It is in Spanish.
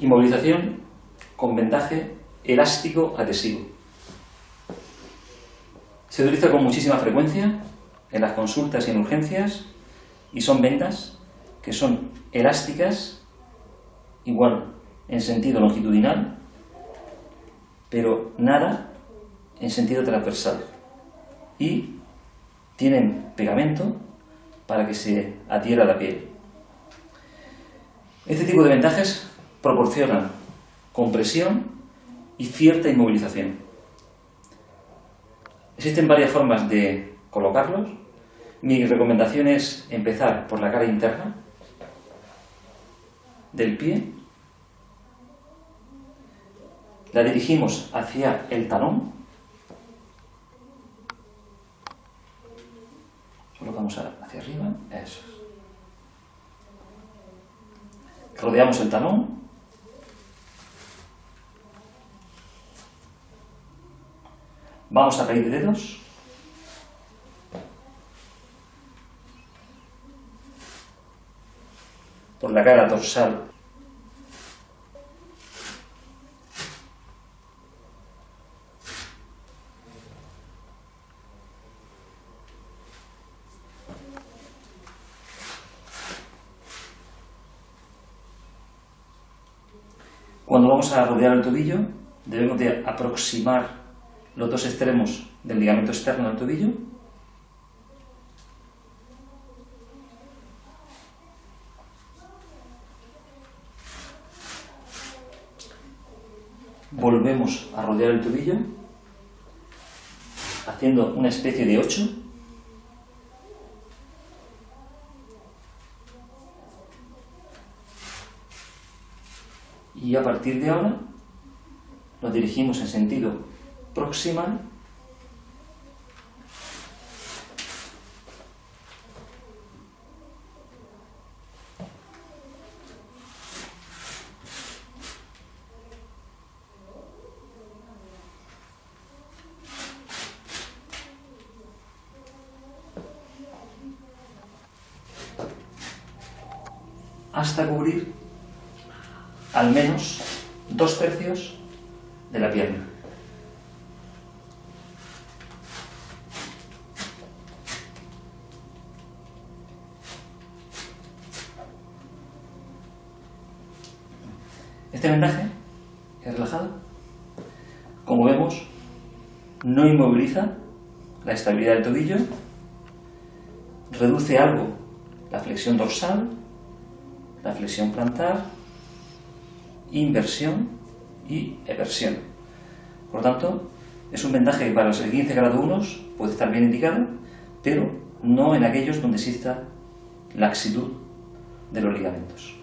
Inmovilización con vendaje elástico adhesivo. Se utiliza con muchísima frecuencia en las consultas y en urgencias y son vendas que son elásticas, igual en sentido longitudinal, pero nada en sentido transversal. Y tienen pegamento para que se adhiera a la piel. Este tipo de vendajes proporcionan compresión y cierta inmovilización. Existen varias formas de colocarlos. Mi recomendación es empezar por la cara interna del pie. La dirigimos hacia el talón. Colocamos hacia arriba. Eso. Rodeamos el talón Vamos a pedir dedos. Por la cara dorsal. Cuando vamos a rodear el tobillo, debemos de aproximar los dos extremos del ligamento externo del tobillo. Volvemos a rodear el tobillo, haciendo una especie de 8. Y a partir de ahora nos dirigimos en sentido proximal hasta cubrir al menos dos tercios de la pierna. Este vendaje es relajado. Como vemos, no inmoviliza la estabilidad del tobillo, reduce algo la flexión dorsal, la flexión plantar, inversión y eversión. Por lo tanto, es un vendaje que para los 15 grado 1 puede estar bien indicado, pero no en aquellos donde exista laxitud de los ligamentos.